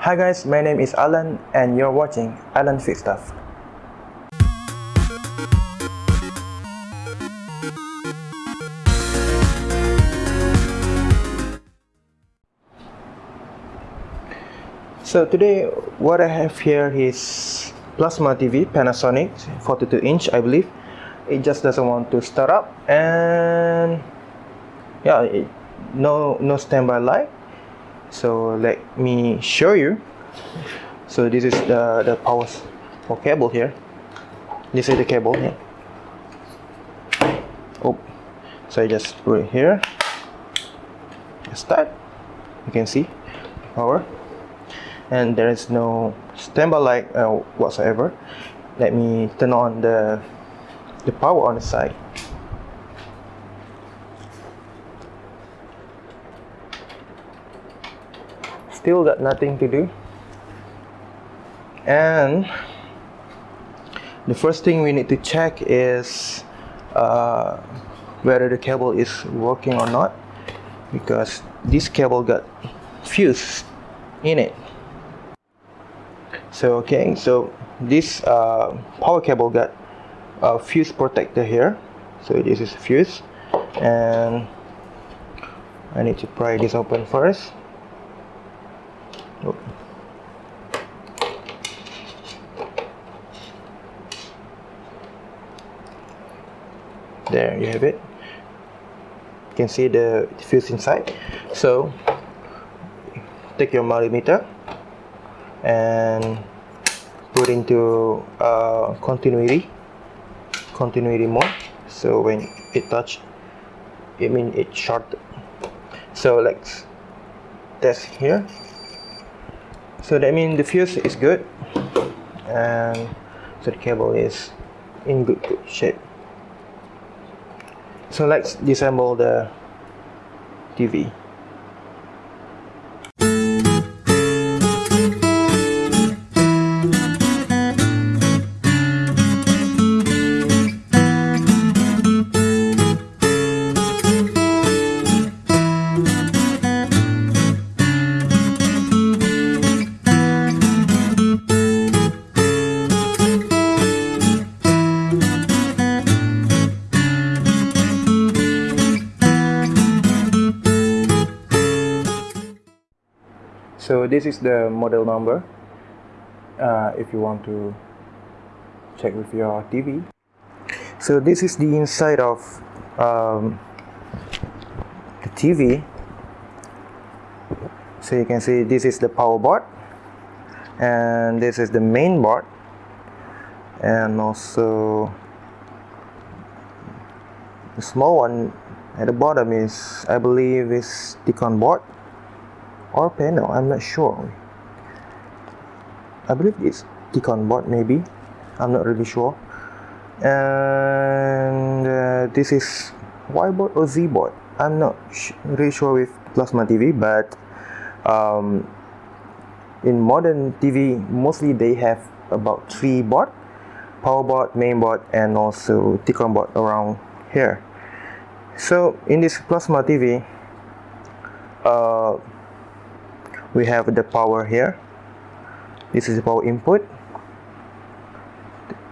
Hi guys, my name is Alan and you're watching Alan Fix Stuff. So today what I have here is plasma TV Panasonic 42 inch I believe it just doesn't want to start up and yeah it, no no standby light so let me show you. So this is the the power for cable here. This is the cable here oh so I just put it here. Start you can see power. And there is no standby light uh, whatsoever. Let me turn on the the power on the side still got nothing to do. And the first thing we need to check is uh, whether the cable is working or not because this cable got fuse in it. So okay so this uh, power cable got a fuse protector here. So this is fuse. And I need to pry this open first there you have it. You can see the fuse inside. So take your multimeter and put into uh, continuity continuity mode. So when it touch it mean it short. So let's test here so that means the fuse is good. And so the cable is in good, good shape. So let's disassemble the TV this is the model number uh, if you want to check with your TV so this is the inside of um, the TV so you can see this is the power board and this is the main board and also the small one at the bottom is I believe is T-con board or panel I'm not sure. I believe it's T-con board maybe. I'm not really sure. And uh, this is Y board or Z board I'm not really sure with plasma TV but um, in modern TV mostly they have about three board power board main board and also T-con board around here. So in this plasma TV uh, we have the power here. This is the power input.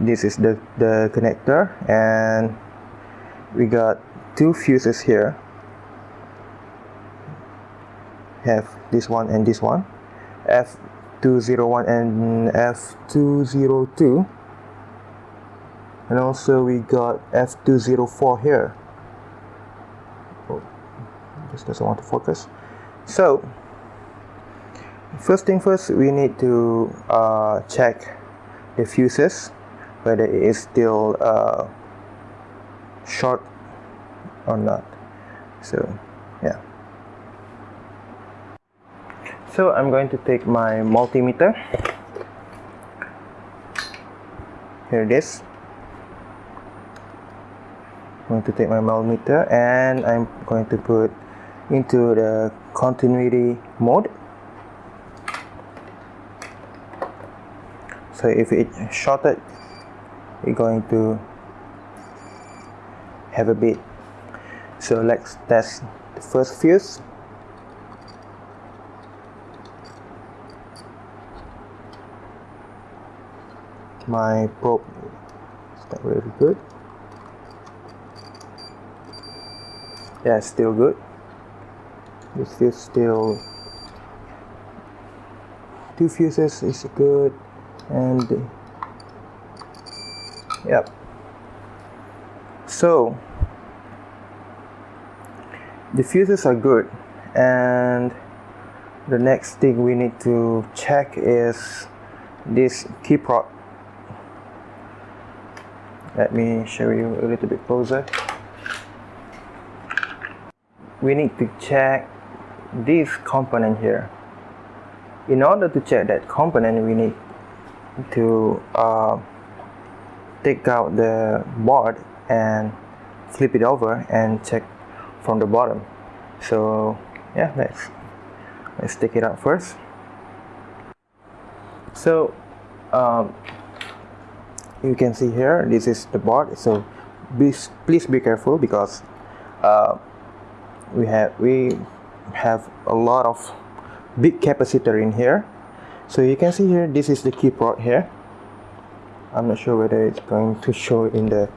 This is the the connector and we got two fuses here. Have this one and this one. F201 and F202 and also we got F204 here. Oh, just doesn't want to focus. So first thing first we need to uh, check the fuses whether it is still uh, short or not. So yeah. So I'm going to take my multimeter. Here it is. I'm going to take my multimeter and I'm going to put into the continuity mode so if it shorted it's going to have a bit. So let's test the first fuse. My probe is not really good. Yeah still good. This fuse still two fuses is good and yep. So the fuses are good. And the next thing we need to check is this key prod let me show you a little bit closer. We need to check this component here. In order to check that component we need to uh, take out the board and flip it over and check from the bottom. So yeah let's let's take it out first. So um, you can see here this is the board. So please please be careful because uh, we have we have a lot of big capacitor in here so you can see here this is the keyboard here. I'm not sure whether it's going to show in the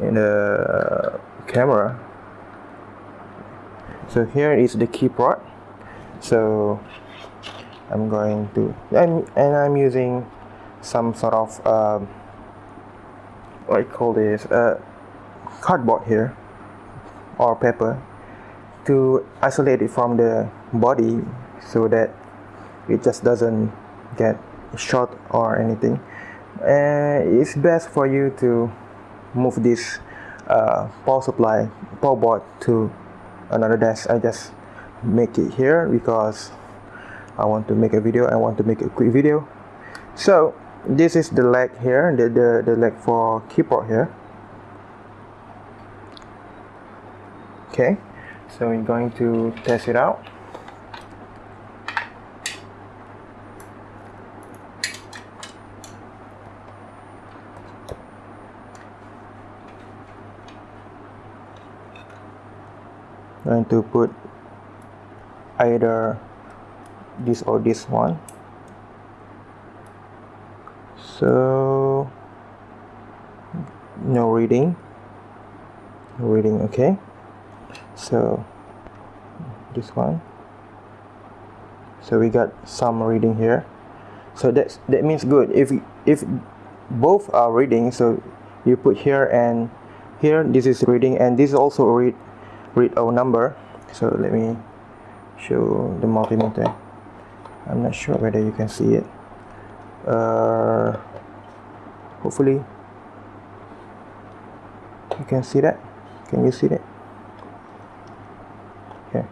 in the camera. So here is the keyboard. So I'm going to and, and I'm using some sort of um, what I call this uh, cardboard here or paper to isolate it from the body so that it just doesn't get shot or anything. Uh, it's best for you to move this uh, power supply power board to another desk. I just make it here because I want to make a video. I want to make a quick video. So this is the leg here the, the, the leg for keyboard here. Okay. So we're going to test it out going to put either this or this one. So no reading. Reading okay. So this one. So we got some reading here. So that's that means good. If if both are reading so you put here and here this is reading and this is also read read our number. So let me show the multimeter. I'm not sure whether you can see it. Uh, hopefully you can see that. Can you see that? Here.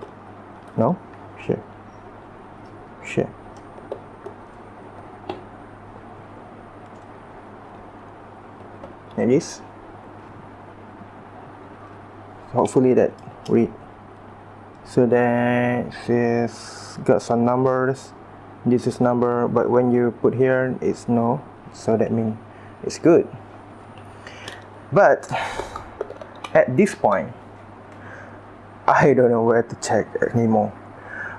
No? Sure. Sure. Like this. Hopefully that read so then this got some numbers. This is number but when you put here it's no. So that means it's good. But at this point I don't know where to check anymore.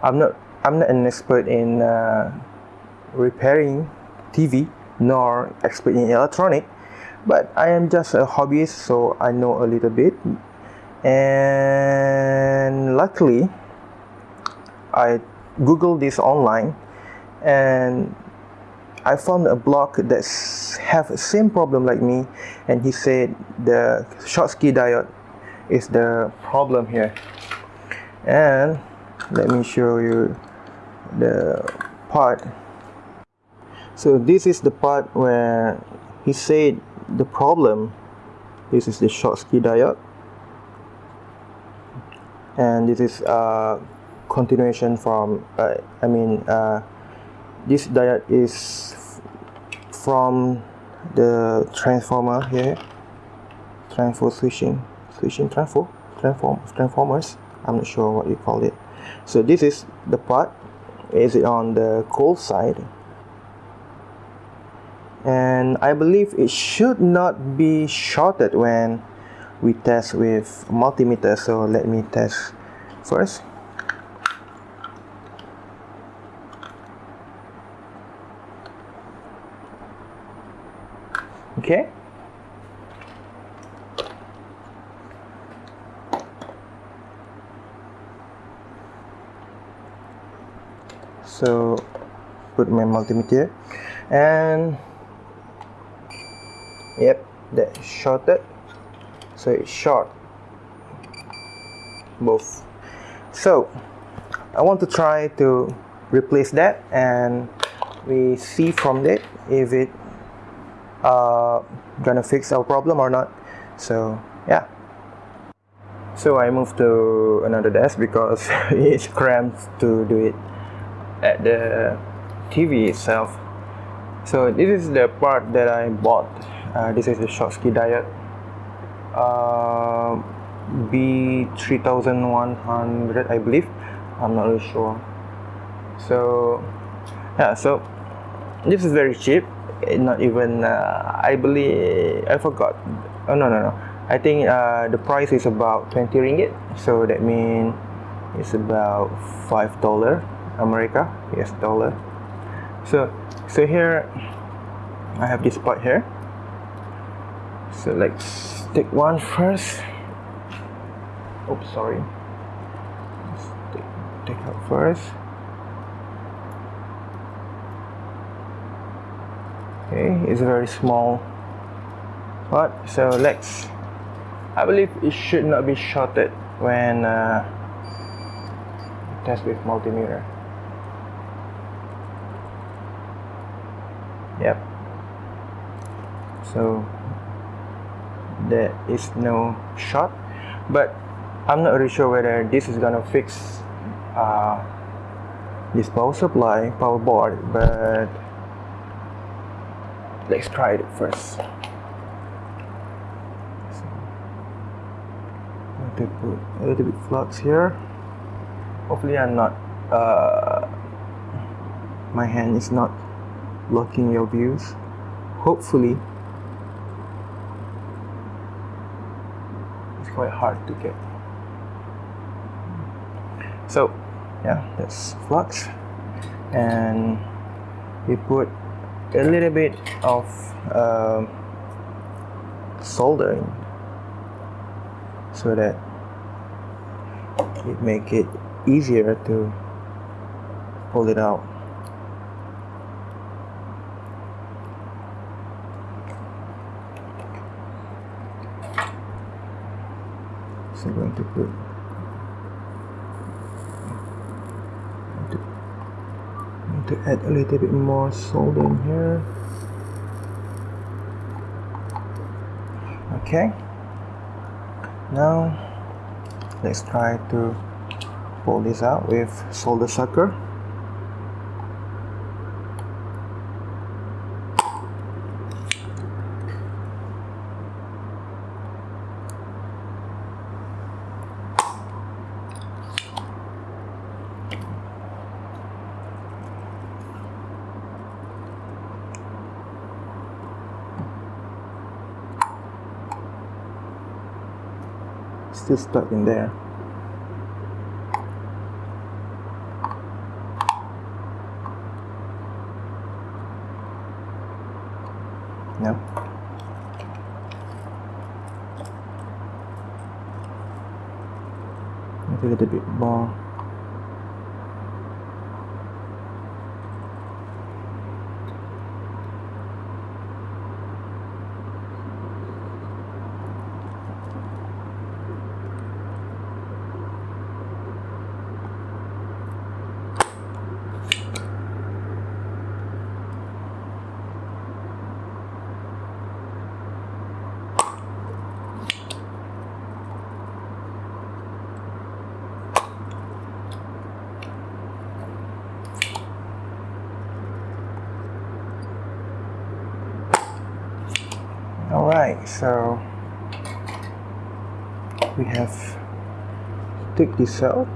I'm not I'm not an expert in uh, repairing TV nor expert in electronic but I am just a hobbyist so I know a little bit and luckily I googled this online and I found a blog that have the same problem like me and he said the Schottky diode is the problem here. And let me show you the part. So this is the part where he said the problem. This is the Schottky diode and this is a continuation from uh, I mean uh, this diode is from the transformer here. Transfer switching switching transfer transform transformers. I'm not sure what you call it. So this is the part. Is it on the cold side? And I believe it should not be shorted when we test with multimeter so let me test first. Okay. So put my multimeter. And yep that shorted so it's short. Both. So I want to try to replace that and we see from that if it uh, gonna fix our problem or not. So yeah. So I moved to another desk because it's cramped to do it at the TV itself. So this is the part that I bought. Uh, this is the Schottky diode uh, B3100 I believe. I'm not really sure. So yeah so this is very cheap. Not even uh, I believe I forgot. Oh no no no. I think uh, the price is about 20 ringgit. So that means it's about five dollar America. Yes dollar. So so here I have this part here. So let's take one first. Oops sorry. Let's take, take out first. Okay it's very small but so let's I believe it should not be shorted when uh, test with multimeter. Yep. So there is no shot. But I'm not really sure whether this is gonna fix uh, this power supply power board but let's try it first. So, to put a little bit flux here. Hopefully I'm not uh, my hand is not blocking your views. Hopefully it's quite hard to get. So yeah that's flux. And we put a little bit of uh, soldering so that it make it easier to pull it out so I'm going to put to add a little bit more solder in here. Okay. Now let's try to pull this out with solder sucker still stuck in there. Maybe a little bit more Alright, so we have take this out.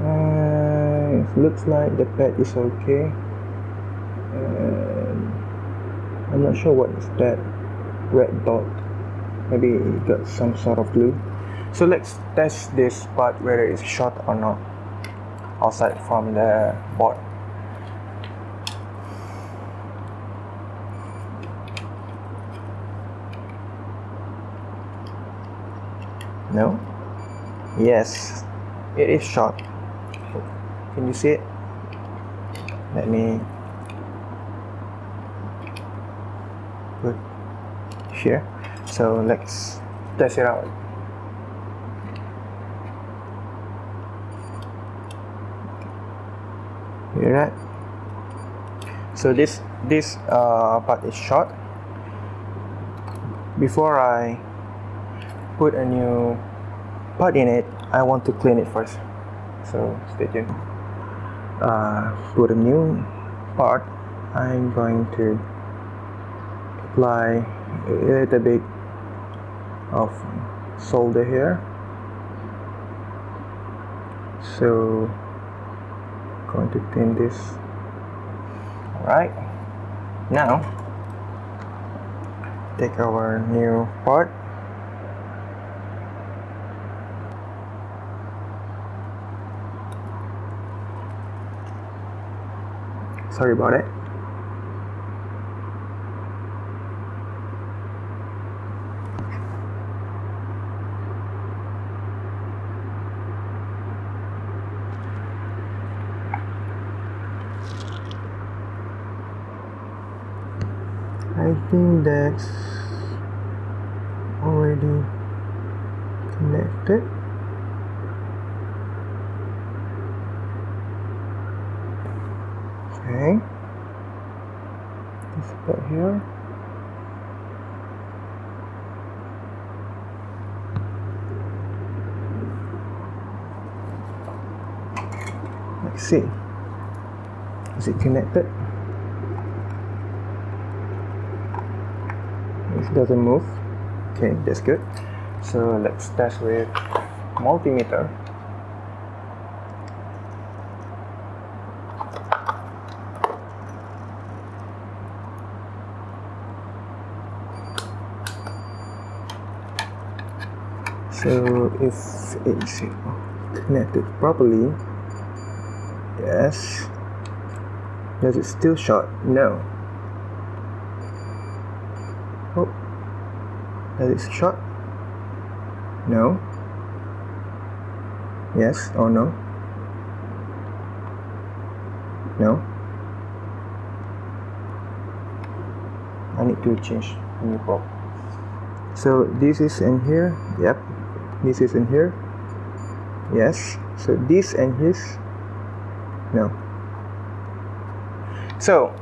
Uh, it looks like the pad is okay. I'm not sure what is that red dot. Maybe it got some sort of glue. So let's test this part whether it's short or not outside from the board. No? Yes. It is short. Can you see it? Let me put here. So let's test it out. Hear that? So this this uh, part is short. Before I put a new part in it I want to clean it first. So stay tuned. Uh, put a new part I'm going to apply a little bit of solder here. So going to thin this. Alright. Now take our new part sorry about it. I think that's already connected okay here. Let's see. Is it connected? It doesn't move. Okay that's good. So let's test with multimeter so if it's connected properly yes. Does it still short no. Oh. Does it short no. Yes or no? No. I need to change new probe so this is in here. Yep this is in here. Yes. So this and his. No. So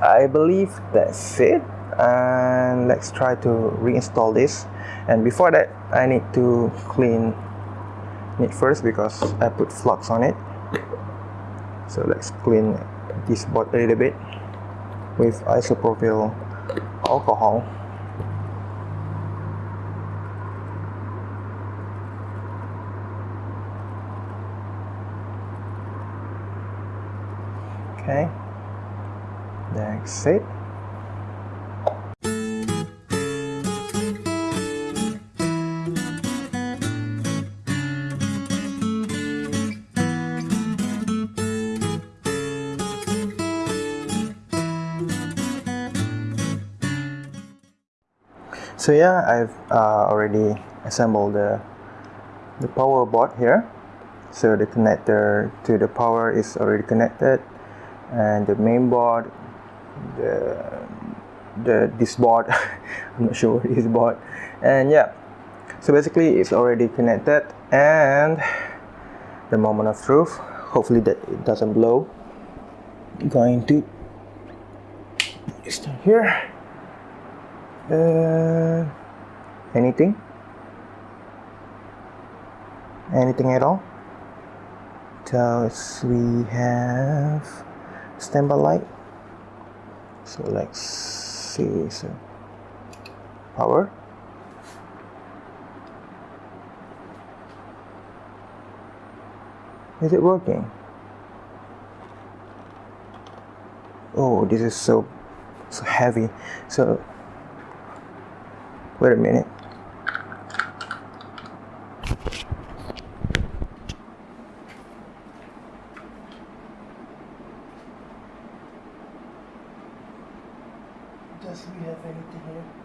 I believe that's it. And let's try to reinstall this. And before that I need to clean it first because I put flux on it. So let's clean this board a little bit with isopropyl alcohol okay. That's it so yeah I've uh, already assembled the the power board here. So the connector to the power is already connected and the main board the the this board I'm not sure this board. And yeah so basically it's already connected and the moment of truth hopefully that it doesn't blow. Going to start here. Uh, anything? Anything at all? So we have standby light. So let's see so power. Is it working? Oh this is so so heavy. So wait a minute does we have anything here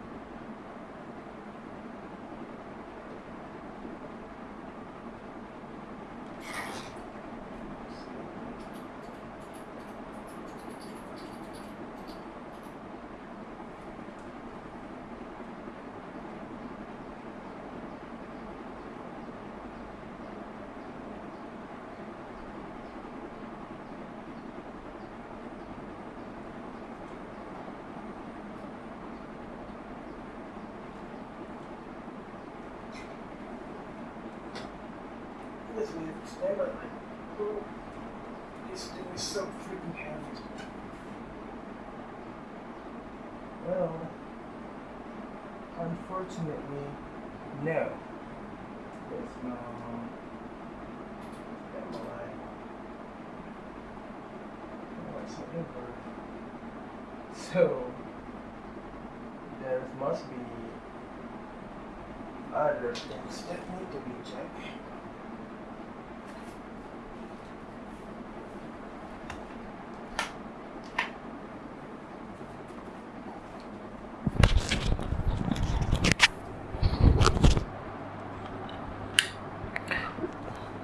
standby light. Oh, this thing is so freaking heavy. Well, unfortunately, no. There's no light. Whatsoever. So, there must be other things that need to be checked.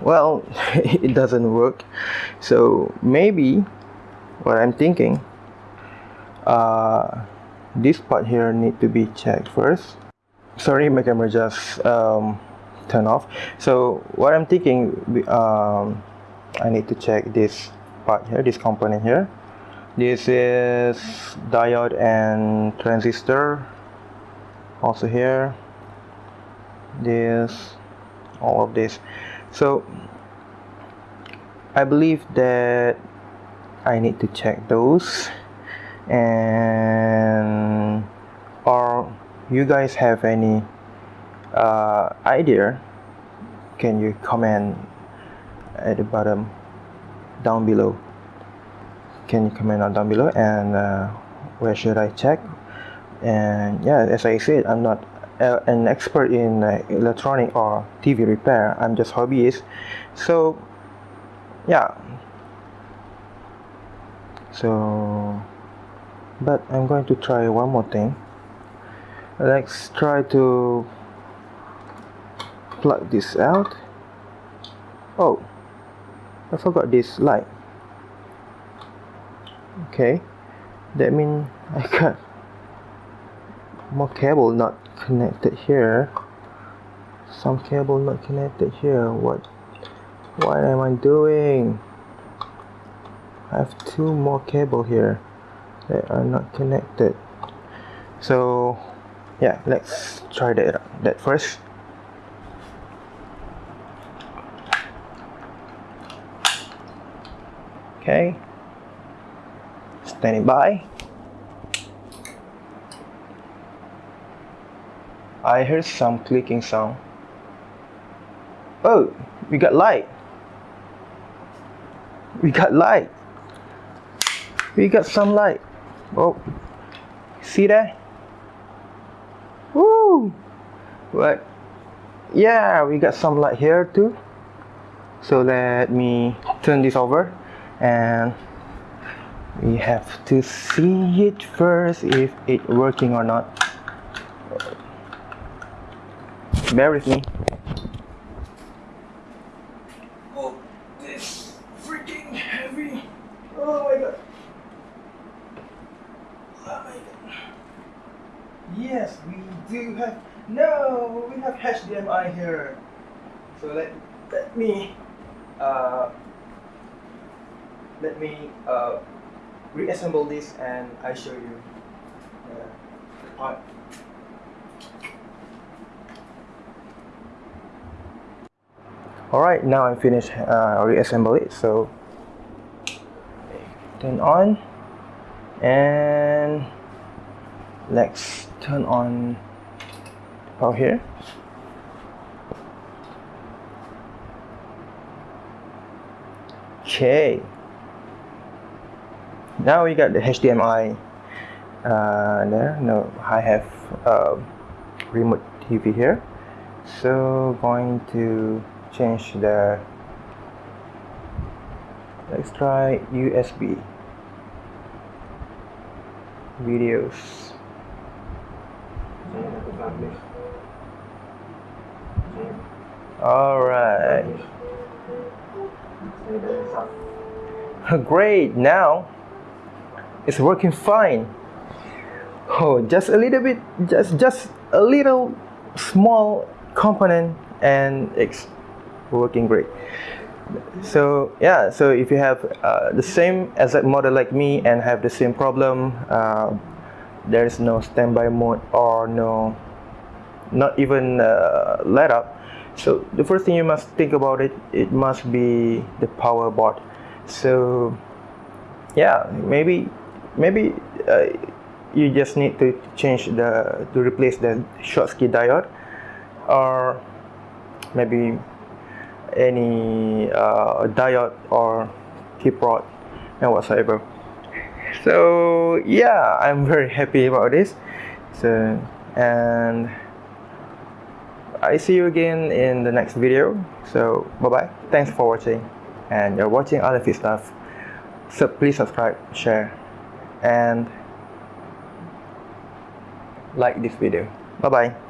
Well it doesn't work. So maybe what I'm thinking uh, this part here need to be checked first. Sorry my camera just um, off. So what I'm thinking um, I need to check this part here this component here. This is diode and transistor also here. This all of this so I believe that I need to check those. And or you guys have any uh, idea? Can you comment at the bottom down below? Can you comment on down below? And uh, where should I check? And yeah as I said I'm not uh, an expert in uh, electronic or TV repair. I'm just hobbyist. So yeah. So but I'm going to try one more thing. Let's try to plug this out. Oh, I forgot this light. Okay, that means I got more cable not connected here. Some cable not connected here. What what am I doing? I have two more cable here that are not connected. So yeah let's try that that first. Okay. Standing by I heard some clicking sound. Oh, we got light. We got light. We got some light. Oh, see that? Woo! What? Yeah, we got some light here too. So let me turn this over and we have to see it first if it working or not. Bear with me. Oh, this freaking heavy. Oh my god. Oh my god. Yes, we do have. No, we have HDMI here. So let let me uh, let me uh, reassemble this and I show you uh, the part. Alright, now I'm finished uh, reassemble it. So turn on and let's turn on the power here. Okay. Now we got the HDMI uh, there. No, I have uh, remote TV here. So going to change the let's try USB videos. All right great now it's working fine. Oh just a little bit just just a little small component and it's working great. So yeah so if you have uh, the same exact model like me and have the same problem uh, there is no standby mode or no not even uh, let up. So the first thing you must think about it it must be the power board so yeah maybe maybe uh, you just need to change the to replace the Schottky diode or maybe any uh, diode or keep rod and whatsoever. So yeah I'm very happy about this. So and I see you again in the next video. So bye bye thanks for watching. And you're watching Alan Fix Stuff. So please subscribe share and like this video. Bye bye